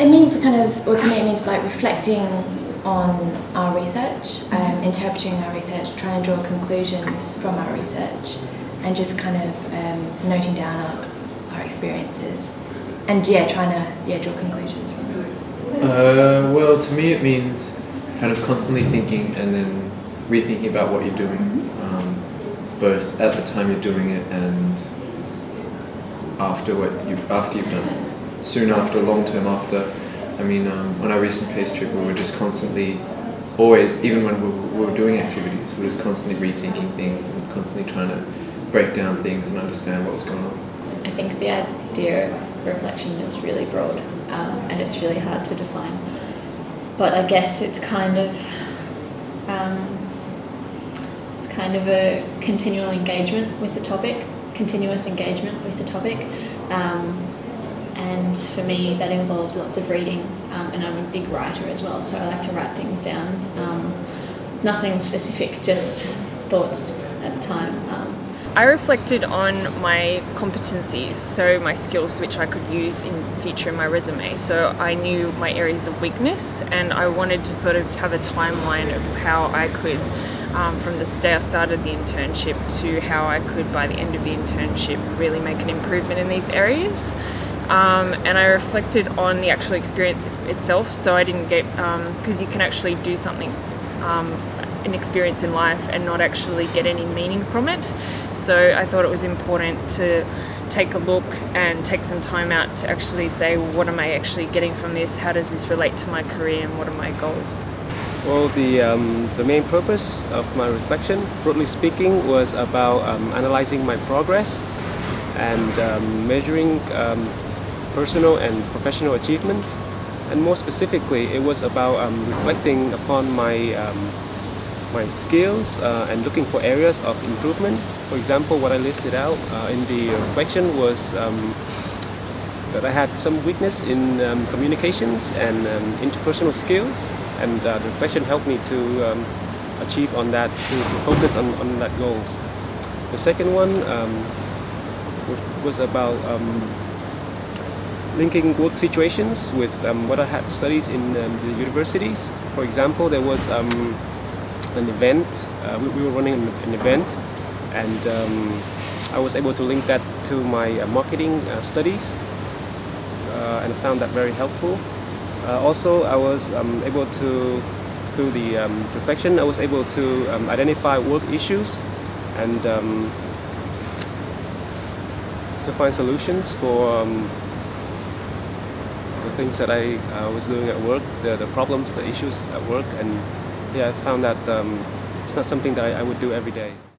It means kind of, or to me, it means like reflecting on our research, um, interpreting our research, trying to draw conclusions from our research, and just kind of um, noting down our, our experiences, and yeah, trying to yeah draw conclusions from it. Uh, well, to me, it means kind of constantly thinking and then rethinking about what you're doing, um, both at the time you're doing it and after what you after you've done it, soon after, long term after. I mean, um, on our recent PACE trip, we were just constantly, always, even when we were, doing activities, we were just constantly rethinking things and constantly trying to break down things and understand what was going on. I think the idea of reflection is really broad um, and it's really hard to define. But I guess it's kind of um, it's kind of a continual engagement with the topic, continuous engagement with the topic. Um, and for me that involves lots of reading um, and I'm a big writer as well so I like to write things down um, nothing specific just thoughts at the time um, I reflected on my competencies, so my skills which I could use in future in my resume. So I knew my areas of weakness and I wanted to sort of have a timeline of how I could um, from the day I started the internship to how I could by the end of the internship really make an improvement in these areas. Um, and I reflected on the actual experience itself so I didn't get because um, you can actually do something um, an experience in life and not actually get any meaning from it. So I thought it was important to take a look and take some time out to actually say well, what am I actually getting from this? How does this relate to my career and what are my goals? Well, the, um, the main purpose of my reflection, broadly speaking, was about um, analyzing my progress and um, measuring um, personal and professional achievements. And more specifically, it was about um, reflecting upon my, um, my skills uh, and looking for areas of improvement. For example, what I listed out uh, in the reflection was um, that I had some weakness in um, communications and um, interpersonal skills. And uh, the reflection helped me to um, achieve on that, to, to, focus on, on that goal. The second one was about linking work situations with um, what I had studies in um, the universities. For example, there was um, an event, uh, we, we, were running an, an event and um, I was able to link that to my uh, marketing uh, studies uh, and I found that very helpful. Uh, also, I was um, able to, through the um, reflection, I was able to identify work issues and to find solutions for things that I uh, was doing at work, the, the problems, the issues at work, and yeah, I found that um, it's not something that I, I would do every day.